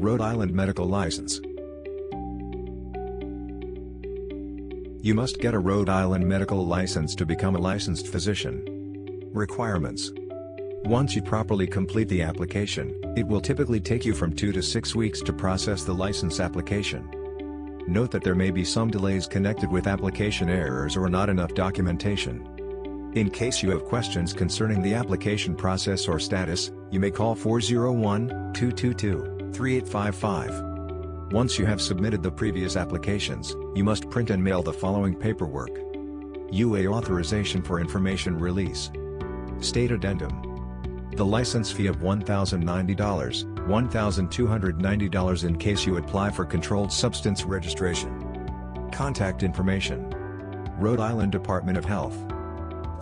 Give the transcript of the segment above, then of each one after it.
Rhode Island Medical License You must get a Rhode Island medical license to become a licensed physician. Requirements Once you properly complete the application, it will typically take you from 2 to 6 weeks to process the license application. Note that there may be some delays connected with application errors or not enough documentation. In case you have questions concerning the application process or status, you may call 401-222-3855. Once you have submitted the previous applications, you must print and mail the following paperwork. UA Authorization for Information Release. State Addendum. The license fee of $1,090, $1,290 in case you apply for Controlled Substance Registration. Contact information. Rhode Island Department of Health.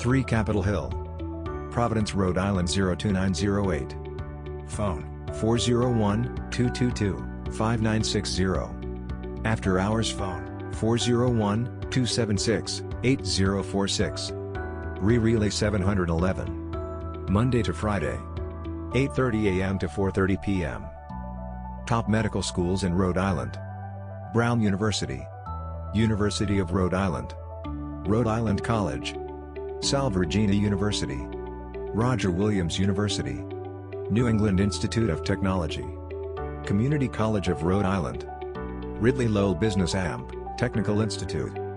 3 Capitol Hill. Providence, Rhode Island 02908 Phone 401 222 5960. After Hours Phone, 401-276-8046. Re-Relay 711. Monday to Friday. 8.30 a.m. to 4.30 p.m. Top medical schools in Rhode Island. Brown University. University of Rhode Island. Rhode Island College. Salve Regina University. Roger Williams University. New England Institute of Technology. Community College of Rhode Island. Ridley Lowell Business Amp, Technical Institute.